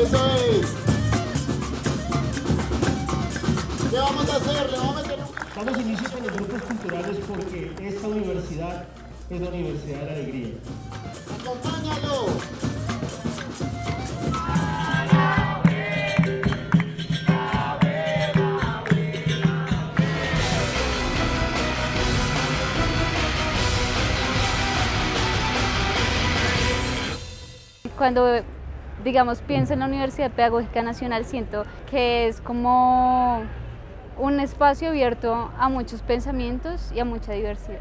Eso es. ¿Qué vamos a hacer? ¿Le vamos a meter un... Damos inicio con los grupos culturales porque esta universidad es la Universidad de la Alegría. ¡Acompáñalo! Cuando digamos, pienso en la Universidad Pedagógica Nacional, siento que es como un espacio abierto a muchos pensamientos y a mucha diversidad.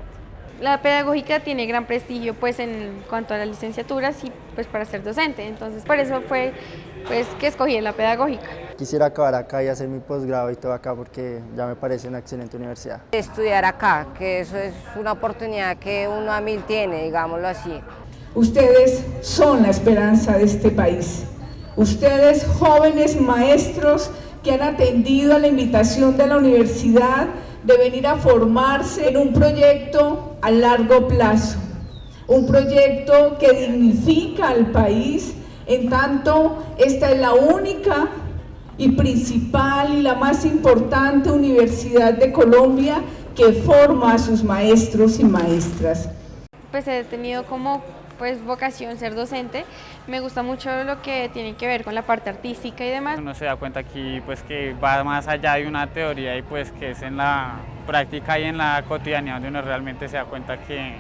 La pedagógica tiene gran prestigio pues en cuanto a las licenciaturas y pues para ser docente, entonces por eso fue pues que escogí la pedagógica. Quisiera acabar acá y hacer mi posgrado y todo acá porque ya me parece una excelente universidad. Estudiar acá, que eso es una oportunidad que uno a mil tiene, digámoslo así. Ustedes son la esperanza de este país. Ustedes, jóvenes maestros que han atendido a la invitación de la universidad de venir a formarse en un proyecto a largo plazo, un proyecto que dignifica al país, en tanto esta es la única y principal y la más importante universidad de Colombia que forma a sus maestros y maestras. Pues he tenido como pues vocación ser docente, me gusta mucho lo que tiene que ver con la parte artística y demás. Uno se da cuenta aquí pues que va más allá de una teoría y pues que es en la práctica y en la cotidianidad donde uno realmente se da cuenta que,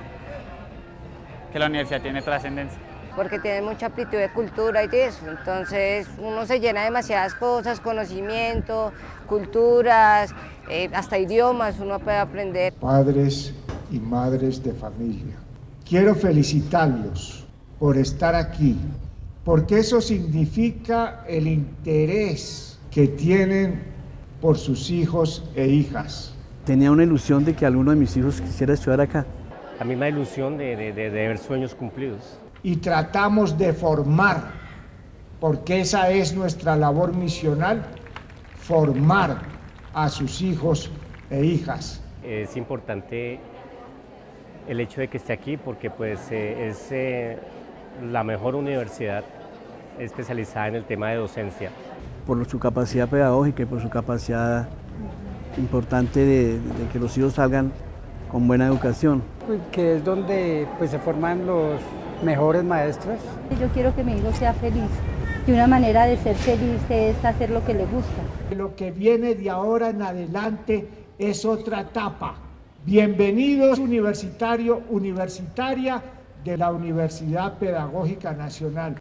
que la universidad tiene trascendencia. Porque tiene mucha amplitud de cultura y de eso, entonces uno se llena de demasiadas cosas, conocimiento, culturas, eh, hasta idiomas uno puede aprender. Padres y madres de familia Quiero felicitarlos por estar aquí, porque eso significa el interés que tienen por sus hijos e hijas. Tenía una ilusión de que alguno de mis hijos quisiera estudiar acá. La misma ilusión de, de, de, ver sueños cumplidos. Y tratamos de formar, porque esa es nuestra labor misional, formar a sus hijos e hijas. Es importante el hecho de que esté aquí porque pues eh, es eh, la mejor universidad especializada en el tema de docencia. Por su capacidad pedagógica y por su capacidad importante de, que los hijos salgan con buena educación. Pues, que es donde pues, se forman los mejores maestros. Yo quiero que mi hijo sea feliz y una manera de ser feliz es hacer lo que le gusta. Lo que viene de ahora en adelante es otra etapa Bienvenidos universitario, universitaria de la Universidad Pedagógica Nacional.